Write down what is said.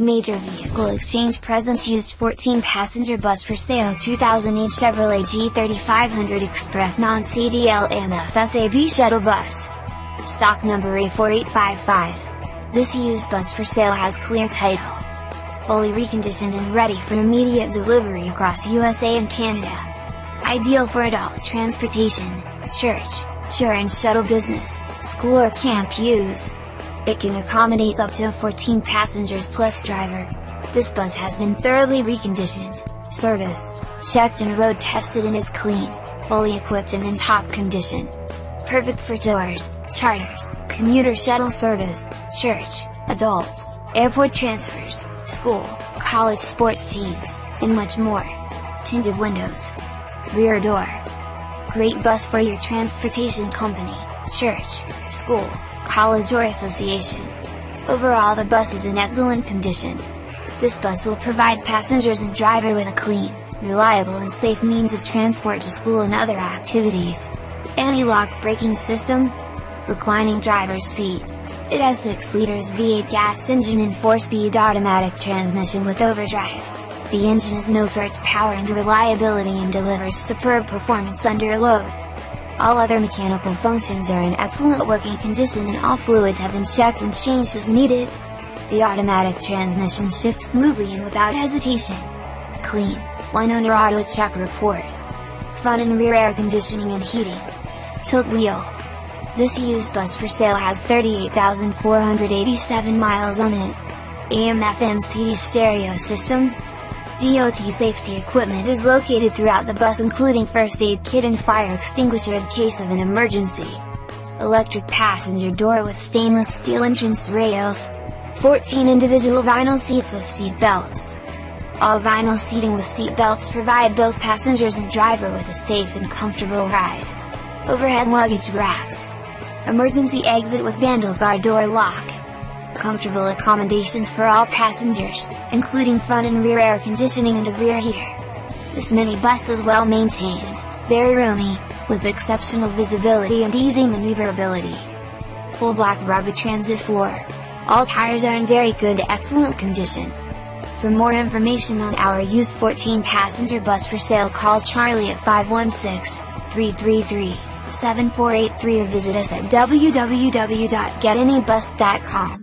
Major Vehicle Exchange presents used 14-passenger bus for sale 2008 Chevrolet G3500 Express non-CDL MFSAB shuttle bus. Stock number A4855. This used bus for sale has clear title. Fully reconditioned and ready for immediate delivery across USA and Canada. Ideal for adult transportation, church, tour and shuttle business, school or camp use. It can accommodate up to 14 passengers plus driver. This bus has been thoroughly reconditioned, serviced, checked and road tested and is clean, fully equipped and in top condition. Perfect for tours, charters, commuter shuttle service, church, adults, airport transfers, school, college sports teams, and much more. Tinted windows. Rear door. Great bus for your transportation company, church, school, college or association. Overall the bus is in excellent condition. This bus will provide passengers and driver with a clean, reliable and safe means of transport to school and other activities. Anti-lock braking system? Reclining driver's seat. It has 6 liters V8 gas engine and 4-speed automatic transmission with overdrive. The engine is known for its power and reliability and delivers superb performance under load. All other mechanical functions are in excellent working condition and all fluids have been checked and changed as needed. The automatic transmission shifts smoothly and without hesitation. Clean, one owner auto check report. Front and rear air conditioning and heating. Tilt wheel. This used bus for sale has 38,487 miles on it. AM FM CD stereo system, DOT safety equipment is located throughout the bus including first aid kit and fire extinguisher in case of an emergency. Electric passenger door with stainless steel entrance rails. 14 individual vinyl seats with seat belts. All vinyl seating with seat belts provide both passengers and driver with a safe and comfortable ride. Overhead luggage racks. Emergency exit with vandal guard door lock comfortable accommodations for all passengers, including front and rear air conditioning and a rear heater. This minibus is well maintained, very roomy, with exceptional visibility and easy maneuverability. Full black rubber transit floor. All tires are in very good excellent condition. For more information on our used 14 passenger bus for sale call Charlie at 516-333-7483 or visit us at www.getanybus.com.